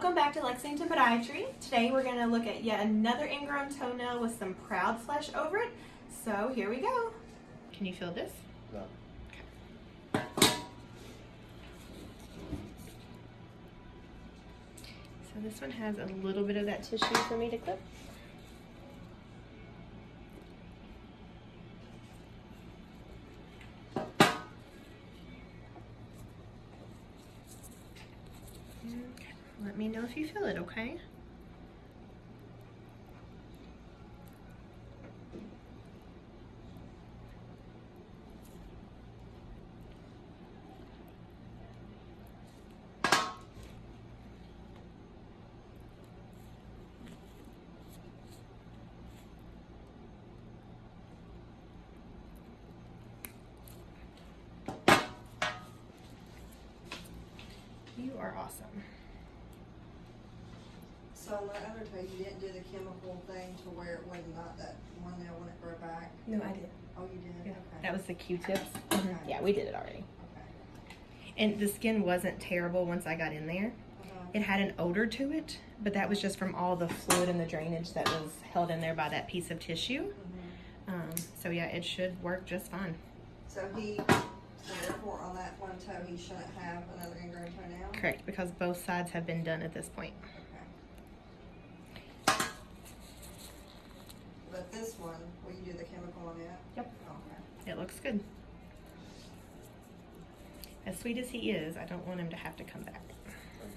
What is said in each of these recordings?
back to Lexington Podiatry. Today we're going to look at yet another ingrown toenail with some proud flesh over it. So here we go. Can you feel this? No. Okay. So this one has a little bit of that tissue for me to clip. Okay. Let me know if you feel it, okay? You are awesome. So on that other toe, you didn't do the chemical thing to where it would not that one nail wouldn't grow back? No, I did. Oh, you did? Yeah. Okay. That was the Q-tips. Okay. Yeah, we did it already. Okay. And the skin wasn't terrible once I got in there. Uh-huh. It had an odor to it, but that was just from all the fluid and the drainage that was held in there by that piece of tissue. Mhm. Um, so yeah, it should work just fine. So he, so therefore on that one toe, he shouldn't have another ingrown toenail? Correct, because both sides have been done at this point. Okay. But this one, you do the chemical on it? Yep. Okay. It looks good. As sweet as he is, I don't want him to have to come back.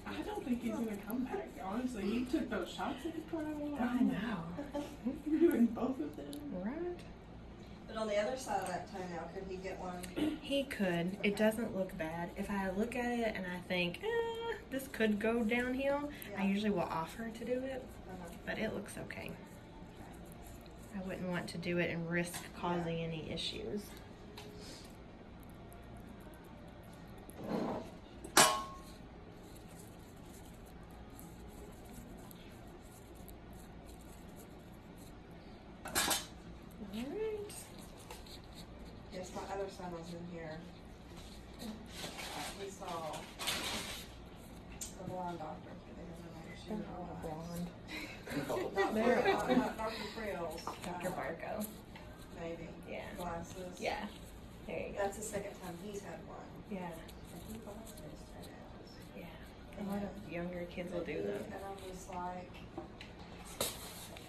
I don't think he's gonna come back. Honestly, he took those shots at the trial. I know. You're doing both of them. Right? But on the other side of that toenail, could he get one? He could. It doesn't look bad. If I look at it and I think, eh, this could go downhill, I usually will offer to do it, Uh-huh. but it looks okay. I wouldn't want to do it and risk causing any issues. Alright. Yes, my other son was in here. He saw the blonde doctor. I think her name. She oh, was Blonde. Not They're Yeah. There you go. That's the second time he's had one. Yeah. And he bought. Yeah. A lot of younger kids will do them. And I'm just like,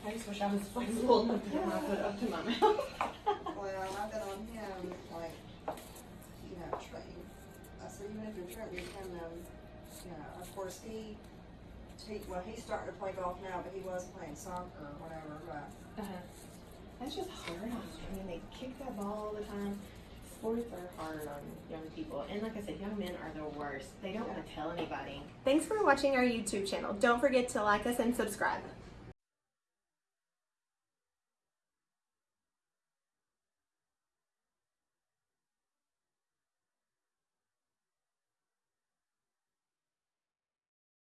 I just wish I was flexible enough to my foot up to my mouth. well, I've been on him, like, you know, train. I said, even if you're trying to become them, you know, of course, he, he, well, he's starting to play golf now, but he was playing soccer or whatever, but Uh-huh. That's just hard on them. I mean, they kick that ball all the time. Sports are hard on young people. And like I said, young men are the worst. They don't want to tell anybody. Thanks for watching our YouTube channel. Don't forget to like us and subscribe.